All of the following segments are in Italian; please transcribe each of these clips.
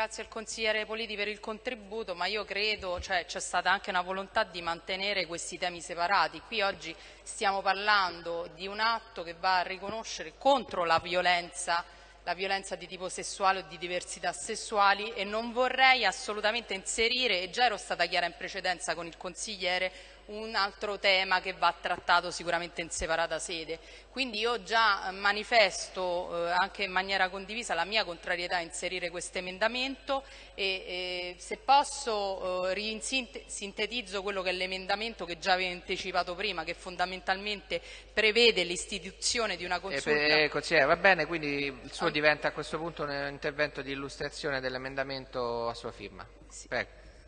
ringrazio il consigliere Politi per il contributo, ma io credo cioè, c'è stata anche una volontà di mantenere questi temi separati. Qui oggi stiamo parlando di un atto che va a riconoscere contro la violenza la violenza di tipo sessuale o di diversità sessuali e non vorrei assolutamente inserire, e già ero stata chiara in precedenza con il consigliere, un altro tema che va trattato sicuramente in separata sede. Quindi io già manifesto eh, anche in maniera condivisa la mia contrarietà a inserire questo emendamento e eh, se posso eh, sintetizzo quello che è l'emendamento che già avevo anticipato prima che fondamentalmente prevede l'istituzione di una eh, consulta. Eh, consigliere, va bene, quindi il suo ah. diventa a questo punto un intervento di illustrazione dell'emendamento a sua firma. Sì.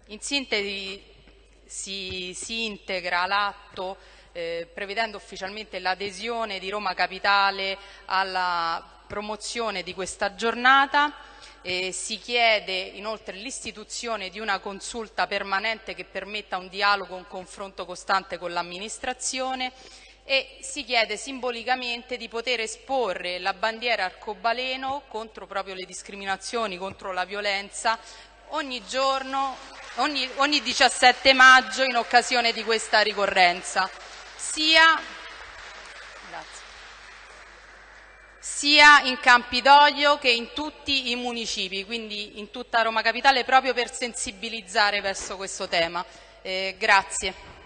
In sintesi si, si integra l'atto eh, prevedendo ufficialmente l'adesione di Roma Capitale alla promozione di questa giornata. Eh, si chiede inoltre l'istituzione di una consulta permanente che permetta un dialogo, un confronto costante con l'amministrazione e si chiede simbolicamente di poter esporre la bandiera arcobaleno contro proprio le discriminazioni, contro la violenza ogni giorno, ogni, ogni 17 maggio in occasione di questa ricorrenza, sia, sia in Campidoglio che in tutti i municipi, quindi in tutta Roma Capitale, proprio per sensibilizzare verso questo tema. Eh, grazie.